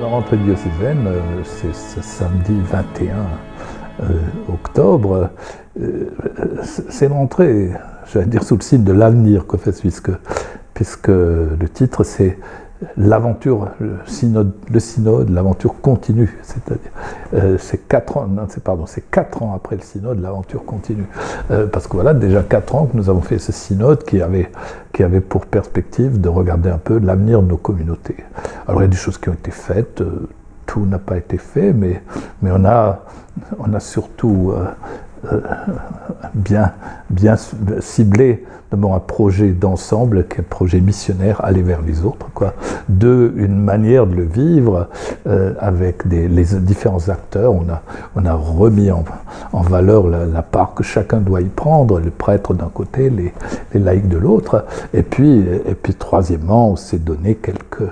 La rentrée diocésaine, euh, c'est ce samedi 21 euh, octobre. Euh, c'est une rentrée, j'allais dire, sous le signe de l'avenir, puisque, puisque le titre c'est l'aventure, le synode, l'aventure continue, c'est-à-dire euh, c'est quatre ans, pardon, c'est quatre ans après le synode, l'aventure continue, euh, parce que voilà déjà quatre ans que nous avons fait ce synode qui avait qui avait pour perspective de regarder un peu l'avenir de nos communautés. Alors il y a des choses qui ont été faites. Euh, tout n'a pas été fait, mais, mais on, a, on a surtout bien, bien ciblé d'abord un projet d'ensemble, qui un projet missionnaire, aller vers les autres. Quoi. Deux, une manière de le vivre euh, avec les différents acteurs. On a, remis en, valeur la, part que chacun doit y prendre, le prêtre d'un côté, les, les laïcs de l'autre. Et puis, troisièmement, on s'est donné quelques,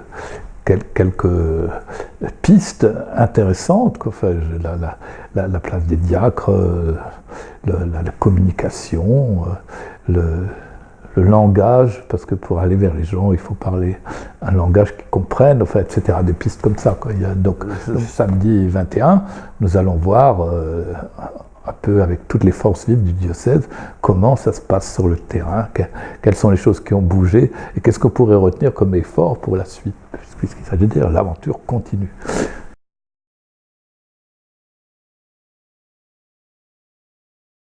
pistes intéressantes, enfin, la, la, place des diacres, euh, la, communication, euh, le, langage, parce que pour aller vers les gens, il faut parler un langage qu'ils comprennent, enfin, etc. Des pistes comme ça. Quoi. Il y a, donc, samedi 21, nous allons voir euh, un peu avec toutes les forces vives du diocèse, comment ça se passe sur le terrain, quelles sont les choses qui ont bougé, et qu'est-ce qu'on pourrait retenir comme effort pour la suite, puisqu'il s'agit de dire l'aventure continue.